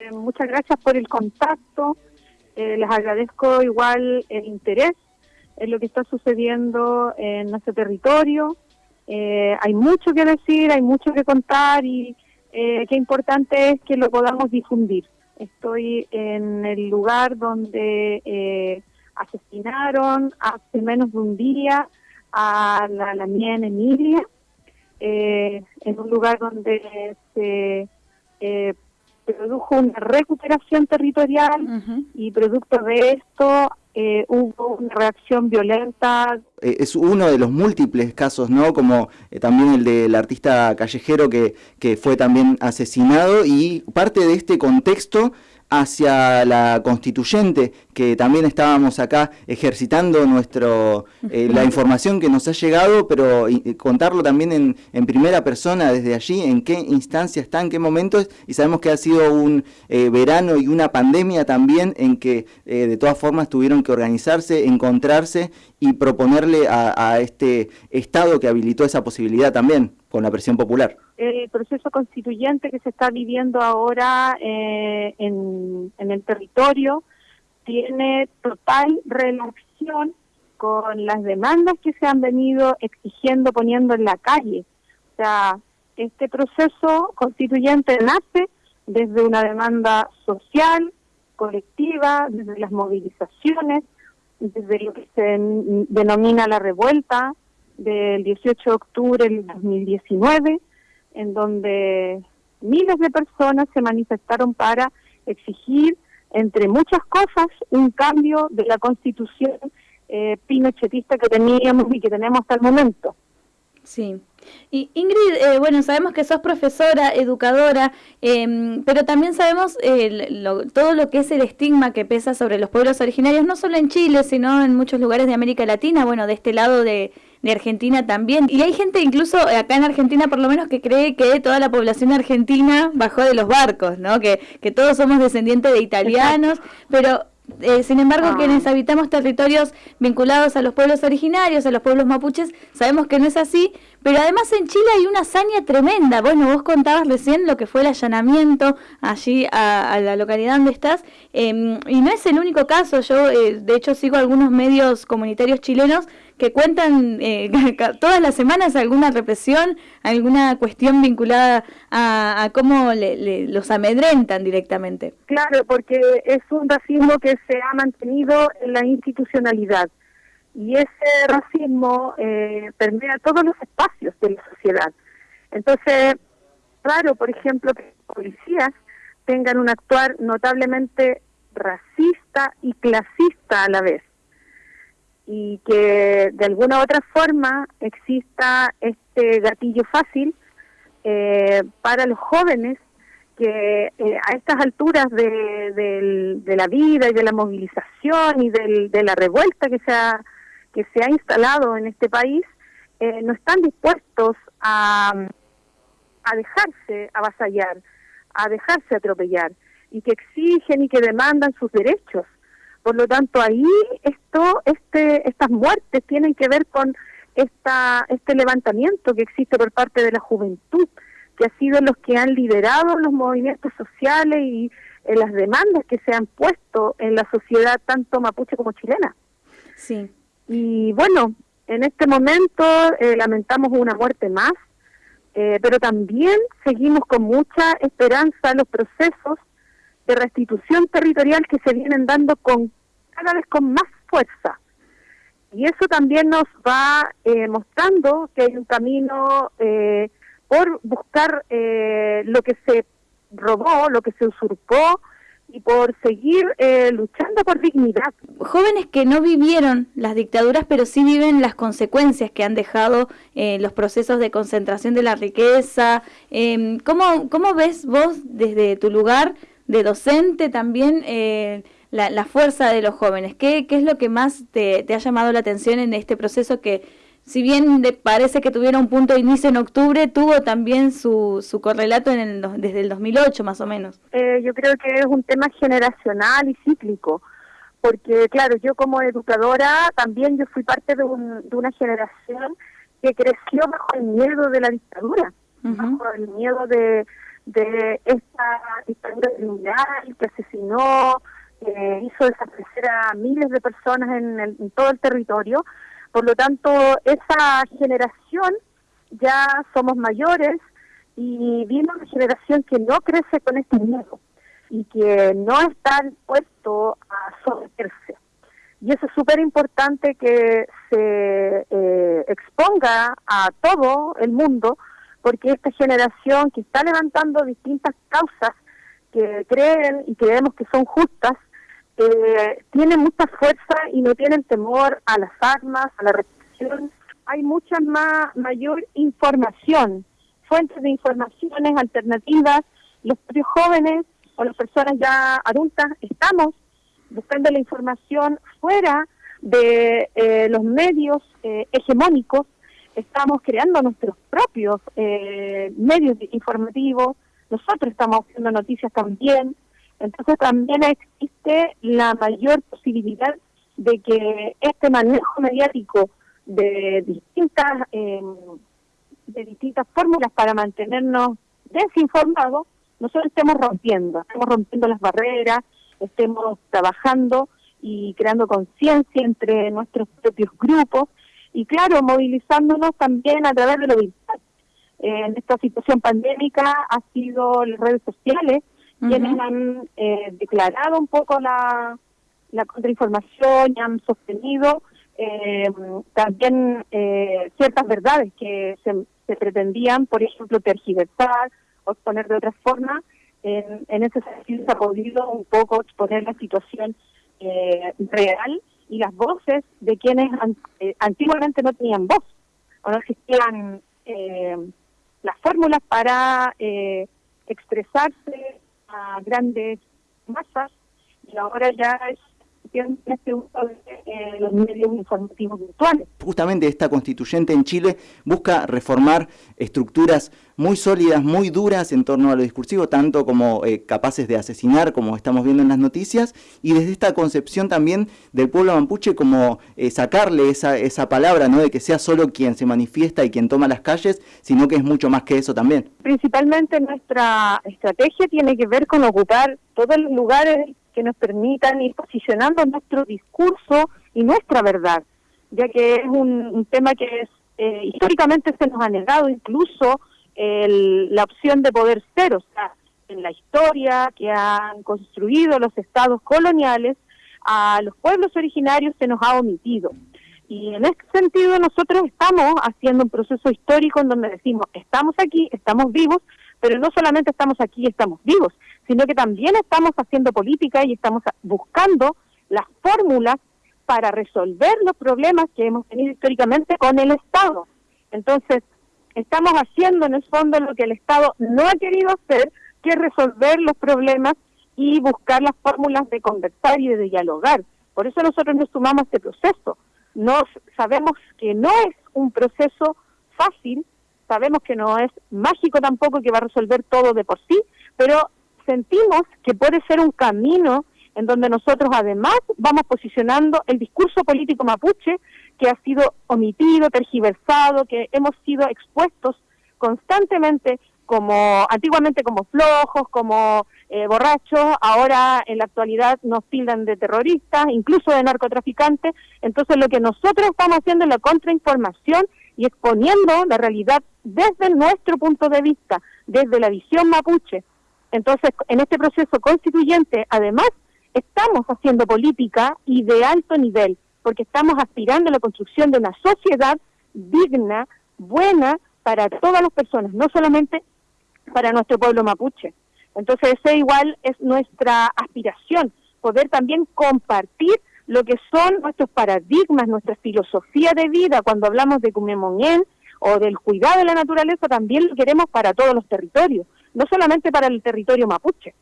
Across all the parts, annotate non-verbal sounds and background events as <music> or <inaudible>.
Eh, muchas gracias por el contacto. Eh, les agradezco igual el interés en lo que está sucediendo en nuestro territorio. Eh, hay mucho que decir, hay mucho que contar y qué importante es que lo podamos difundir. Estoy en el lugar donde asesinaron hace menos de un día a la, la mía en Emilia, en un lugar donde se produjo una recuperación territorial y producto de esto eh, hubo una reacción violenta. Eh, es uno de los múltiples casos, ¿no? Como eh, también el del artista callejero que, que fue también asesinado y parte de este contexto hacia la constituyente, que también estábamos acá ejercitando nuestro eh, la información que nos ha llegado, pero contarlo también en, en, primera persona desde allí, en qué instancia está, en qué momentos, y sabemos que ha sido un eh, verano y una pandemia también en que eh, de todas formas tuvieron que organizarse, encontrarse y proponerle a este Estado que habilitó esa posibilidad también con la presión popular el proceso constituyente que se está viviendo ahora eh, en, el territorio tiene total relación con las demandas que se han venido exigiendo, poniendo en la calle. O sea, este proceso constituyente nace desde una demanda social, colectiva, desde las movilizaciones, desde lo que se denomina la revuelta del 18 de octubre del 2019, en donde miles de personas se manifestaron para exigir, entre muchas cosas, un cambio de la constitución eh, pinochetista que teníamos y que tenemos hasta el momento. Sí. Y Ingrid, eh, bueno, sabemos que sos profesora, educadora, em, pero también sabemos eh, todo lo que es el estigma que pesa sobre los pueblos originarios, no solo en Chile, sino en muchos lugares de América Latina, bueno, de este lado de, de Argentina también. Y hay gente incluso acá en Argentina por lo menos que cree que toda la población argentina bajó de los barcos, ¿no? Que, que todos somos descendientes de italianos, pero eh, sin embargo, ah. quienes habitamos territorios vinculados a los pueblos originarios, a los pueblos mapuches, sabemos que no es así, pero además en Chile hay una hazaña tremenda. Bueno, vos contabas recién lo que fue el allanamiento allí a, la localidad donde estás, em, y no es el único caso. Yo, eh, de hecho, sigo algunos medios comunitarios chilenos que cuentan eh, <laughs> todas las semanas alguna represión, alguna cuestión vinculada a, cómo los amedrentan directamente. Claro, porque es un racismo que se ha mantenido en la institucionalidad y ese racismo eh, permea todos los espacios de la sociedad. Entonces, claro, por ejemplo, que policías tengan un actuar notablemente racista y clasista a la vez y que de alguna u otra forma exista este gatillo fácil eh, para los jóvenes que eh, a estas alturas de, la vida y de la movilización y de la revuelta que se ha, que se ha instalado en este país, eh, no están dispuestos a, a dejarse avasallar, a dejarse atropellar, y que exigen y que demandan sus derechos. Por lo tanto, ahí esto, este, estas muertes tienen que ver con esta, este levantamiento que existe por parte de la juventud, que ha sido los que han liderado los movimientos sociales y eh, las demandas que se han puesto en la sociedad tanto mapuche como chilena. Sí. Y bueno, en este momento eh, lamentamos una muerte más, eh, pero también seguimos con mucha esperanza los procesos de restitución territorial que se vienen dando con cada vez con más fuerza. Y eso también nos va eh, mostrando que hay un camino eh, por buscar eh, lo que se robó, lo que se usurpó y por seguir luchando por dignidad. Jóvenes que no vivieron las dictaduras, pero sí viven las consecuencias que han dejado los procesos de concentración de la riqueza. Em, ¿cómo, ¿Cómo ves vos desde tu lugar de docente también eh, la, fuerza de los jóvenes? ¿Qué, ¿Qué, es lo que más te, ha llamado la atención en este proceso que, si bien parece que tuviera un punto de inicio en octubre, tuvo también su, su correlato en el, desde el 2008 más o menos? Eh, yo creo que es un tema generacional y cíclico, porque claro, yo como educadora también yo fui parte de, de una generación que creció bajo el miedo de la dictadura, bajo el miedo de de esta dictadura criminal que asesinó, eh, hizo desaparecer a miles de personas en, en todo el territorio. Por lo tanto, esa generación ya somos mayores y viene una generación que no crece con este miedo y que no está dispuesto a someterse. Y eso es súper importante que se eh, exponga a todo el mundo, porque esta generación que está levantando distintas causas que creen y creemos que son justas, eh, tiene mucha fuerza y no tienen temor a las armas, a la represión. Hay mucha más mayor información, fuentes de informaciones alternativas. Los propios jóvenes o las personas ya adultas estamos buscando la información fuera de eh, los medios eh, hegemónicos, estamos creando nuestros propios eh, medios informativos, nosotros estamos haciendo noticias también, entonces también existe la mayor posibilidad de que este manejo mediático de distintas de distintas fórmulas para mantenernos desinformados, nosotros estemos rompiendo, estamos rompiendo las barreras, estemos trabajando y creando conciencia entre nuestros propios grupos y claro, movilizándonos también a través de lo virtual. en esta situación pandémica ha sido las redes sociales quienes han eh, declarado un poco la, la contrainformación y han sostenido eh, también eh, ciertas verdades que se, se pretendían, por ejemplo, tergiversar o exponer de otra forma. En, ese sentido se ha podido un poco exponer la situación eh, real y las voces de quienes eh, antiguamente no tenían voz o no existían eh, las fórmulas para expresarse a grandes masas y ahora ya es este de los medios informativos virtuales. Justamente esta constituyente en Chile busca reformar estructuras muy sólidas, muy duras en torno a lo discursivo, tanto como eh, capaces de asesinar, como estamos viendo en las noticias, y desde esta concepción también del pueblo mapuche como eh, sacarle esa, esa palabra, no de que sea solo quien se manifiesta y quien toma las calles, sino que es mucho más que eso también. Principalmente nuestra estrategia tiene que ver con ocupar todos los lugares que nos permitan ir posicionando nuestro discurso y nuestra verdad, ya que es un, tema que es, eh, históricamente se nos ha negado incluso la opción de poder ser, o sea, en la historia que han construido los estados coloniales, a los pueblos originarios se nos ha omitido. Y en este sentido nosotros estamos haciendo un proceso histórico en donde decimos, estamos aquí, estamos vivos, pero no solamente estamos aquí y estamos vivos, sino que también estamos haciendo política y estamos buscando las fórmulas para resolver los problemas que hemos tenido históricamente con el Estado. Entonces, estamos haciendo en el fondo lo que el Estado no ha querido hacer, que es resolver los problemas y buscar las fórmulas de conversar y de dialogar. Por eso nosotros nos sumamos a este proceso. Nos sabemos que no es un proceso fácil, sabemos que no es mágico tampoco que va a resolver todo de por sí, pero sentimos que puede ser un camino en donde nosotros además vamos posicionando el discurso político mapuche que ha sido omitido, tergiversado, que hemos sido expuestos constantemente como antiguamente como flojos, como eh, borrachos, ahora en la actualidad nos tildan de terroristas, incluso de narcotraficantes. Entonces lo que nosotros estamos haciendo es la contrainformación y exponiendo la realidad desde nuestro punto de vista, desde la visión mapuche. Entonces, en este proceso constituyente, además, estamos haciendo política y de alto nivel, porque estamos aspirando a la construcción de una sociedad digna, buena para todas las personas, no solamente para nuestro pueblo mapuche. Entonces, ese igual es nuestra aspiración, poder también compartir lo que son nuestros paradigmas, nuestra filosofía de vida, cuando hablamos de Cumemonien o del cuidado de la naturaleza, también lo queremos para todos los territorios, no solamente para el territorio mapuche.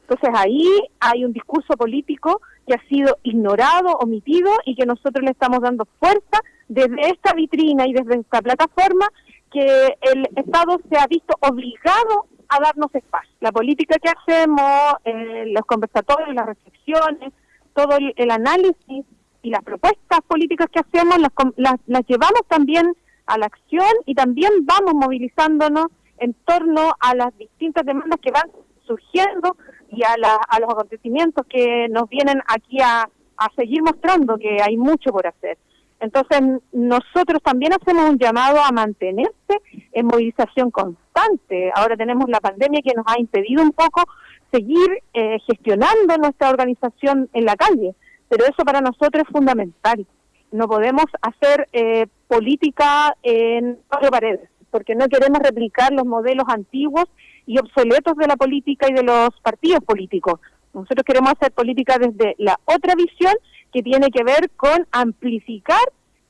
Entonces ahí hay un discurso político que ha sido ignorado, omitido y que nosotros le estamos dando fuerza desde esta vitrina y desde esta plataforma que el Estado se ha visto obligado a darnos espacio. La política que hacemos, eh, los conversatorios, las reflexiones, todo el, análisis y las propuestas políticas que hacemos las, las, llevamos también a la acción y también vamos movilizándonos en torno a las distintas demandas que van surgiendo y a, a los acontecimientos que nos vienen aquí a, a seguir mostrando que hay mucho por hacer. Entonces, nosotros también hacemos un llamado a mantenerse en movilización constante. Ahora tenemos la pandemia que nos ha impedido un poco seguir eh, gestionando nuestra organización en la calle, pero eso para nosotros es fundamental. No podemos hacer eh, política en cuatro paredes, porque no queremos replicar los modelos antiguos y obsoletos de la política y de los partidos políticos. Nosotros queremos hacer política desde la otra visión que tiene que ver con amplificar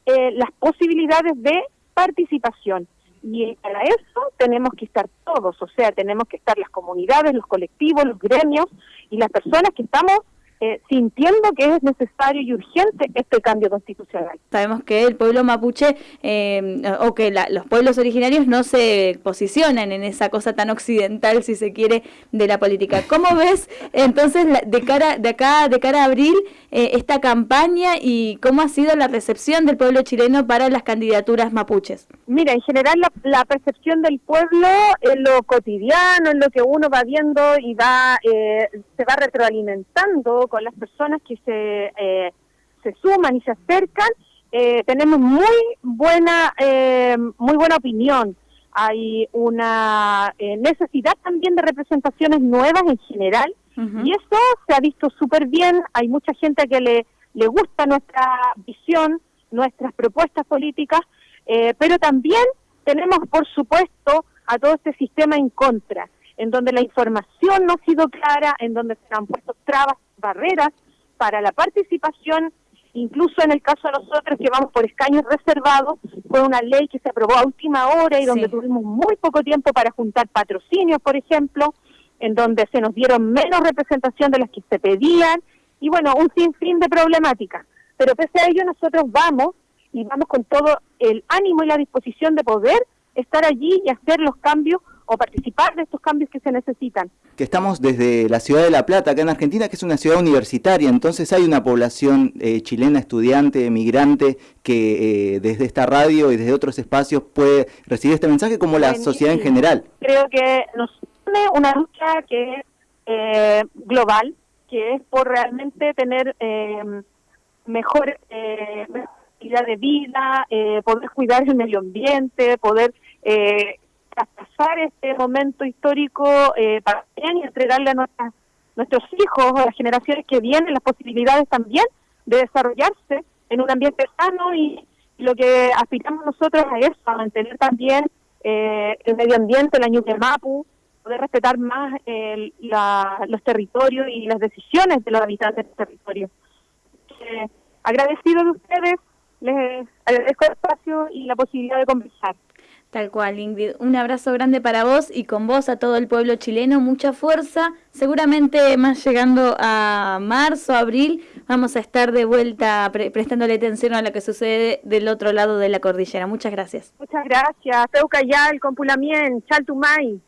eh, las posibilidades de participación. Y para eso tenemos que estar todos, o sea, tenemos que estar las comunidades, los colectivos, los gremios y las personas que estamos eh, sintiendo que es necesario y urgente este cambio constitucional. Sabemos que el pueblo mapuche eh, o que los pueblos originarios no se posicionan en esa cosa tan occidental, si se quiere, de la política. ¿Cómo ves entonces de cara de acá de cara a abril eh, esta campaña y cómo ha sido la recepción del pueblo chileno para las candidaturas mapuches? Mira, en general la, percepción del pueblo en lo cotidiano, en lo que uno va viendo y va se va retroalimentando con las personas que se, eh, se suman y se acercan, eh, tenemos muy buena, eh, muy buena opinión. Hay una necesidad también de representaciones nuevas en general y eso se ha visto súper bien. Hay mucha gente que le, le gusta nuestra visión, nuestras propuestas políticas, pero también tenemos, por supuesto, a todo este sistema en contra, en donde la información no ha sido clara, en donde se han puesto trabas barreras para la participación, incluso en el caso de nosotros que vamos por escaños reservados, fue una ley que se aprobó a última hora y donde tuvimos muy poco tiempo para juntar patrocinios, por ejemplo, en donde se nos dieron menos representación de las que se pedían, y bueno, un sinfín de problemáticas. Pero pese a ello nosotros vamos y vamos con todo el ánimo y la disposición de poder estar allí y hacer los cambios o participar de estos cambios que se necesitan. Que estamos desde la ciudad de La Plata, acá en Argentina, que es una ciudad universitaria, entonces hay una población eh, chilena, estudiante, migrante, que eh, desde esta radio y desde otros espacios puede recibir este mensaje como la sociedad en general. Creo que nos une una lucha que es eh, global, que es por realmente tener mejor calidad de vida, poder cuidar el medio ambiente, poder traspasar este momento histórico eh, para bien y entregarle a nuestros hijos, a las generaciones que vienen, las posibilidades también de desarrollarse en un ambiente sano y, lo que aspiramos nosotros a eso, a mantener también eh, el medio ambiente, la Ñuque Mapu, poder respetar más los territorios y las decisiones de los habitantes del territorio. Eh, agradecido de ustedes, les agradezco el espacio y la posibilidad de conversar. Tal cual, Ingrid. Un abrazo grande para vos y con vos a todo el pueblo chileno. Mucha fuerza. Seguramente más llegando a marzo, abril, vamos a estar de vuelta prestándole atención a lo que sucede del otro lado de la cordillera. Muchas gracias. Muchas gracias. Peucayal, Compulamien, Chaltumay.